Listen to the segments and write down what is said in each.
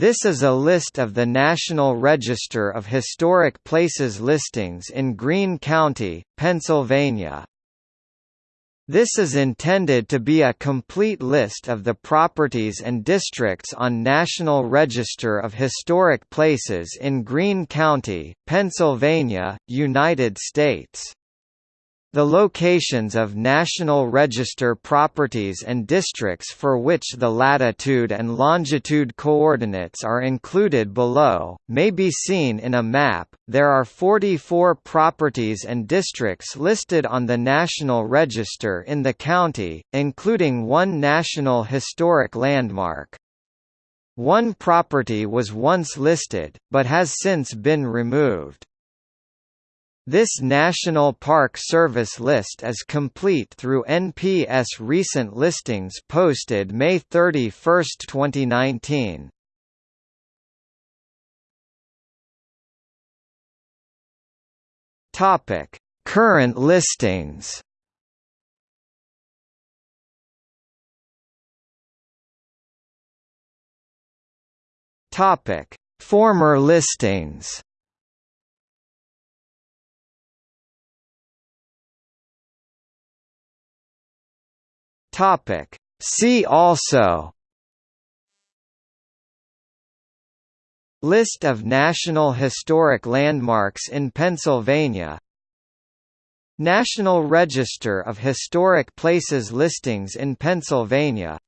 This is a list of the National Register of Historic Places listings in Greene County, Pennsylvania. This is intended to be a complete list of the properties and districts on National Register of Historic Places in Greene County, Pennsylvania, United States. The locations of National Register properties and districts for which the latitude and longitude coordinates are included below, may be seen in a map. There are 44 properties and districts listed on the National Register in the county, including one National Historic Landmark. One property was once listed, but has since been removed. This National Park Service list is complete through NPS recent listings posted May 31, 2019. Topic: Current listings. Topic: Former listings. Topic. See also List of National Historic Landmarks in Pennsylvania National Register of Historic Places listings in Pennsylvania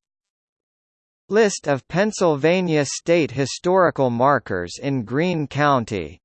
List of Pennsylvania state historical markers in Greene County